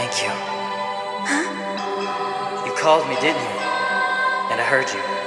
Thank you. Huh? You called me, didn't you? And I heard you.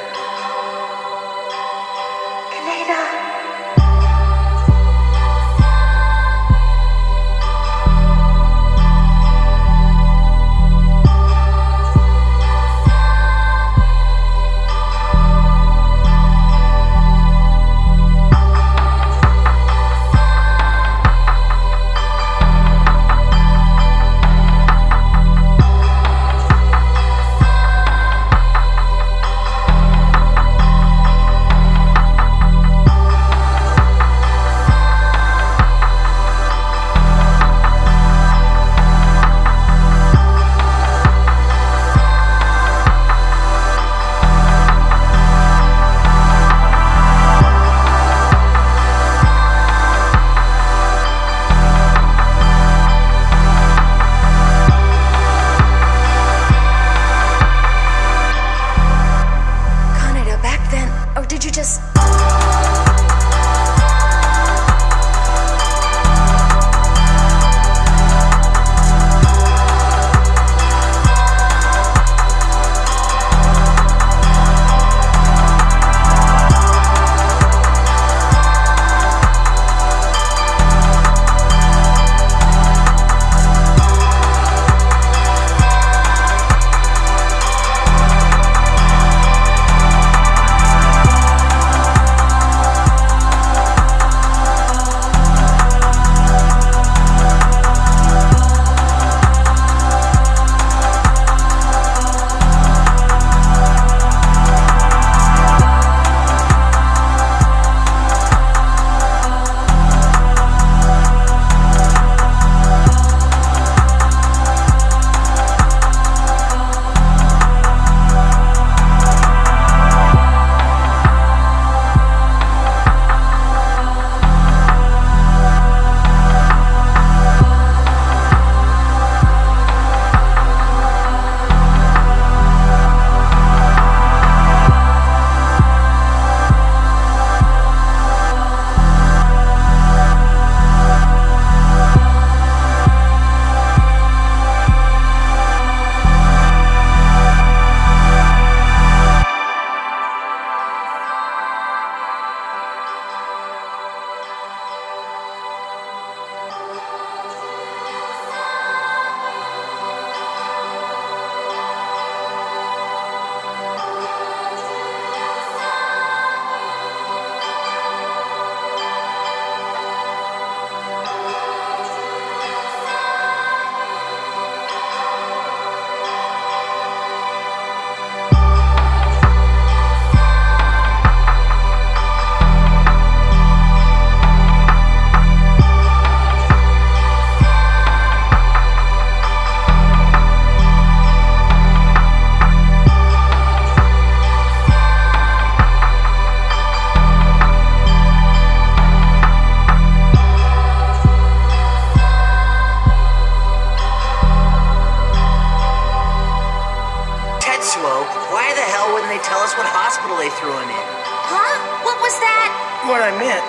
I meant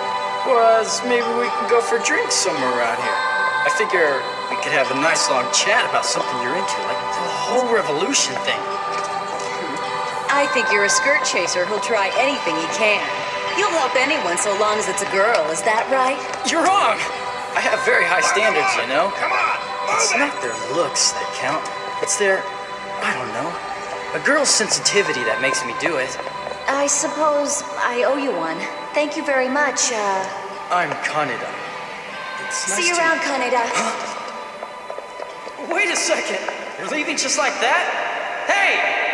was maybe we can go for drinks somewhere around here. I figure we could have a nice long chat about something you're into, like the whole revolution thing. I think you're a skirt chaser who'll try anything he can. You'll help anyone so long as it's a girl, is that right? You're wrong! I have very high standards, you know? Come on, It's not their looks that count. It's their, I don't know, a girl's sensitivity that makes me do it. I suppose I owe you one. Thank you very much, uh... I'm Kaneda. It's nice see you around, Kaneda. Wait a second! You're leaving just like that? Hey!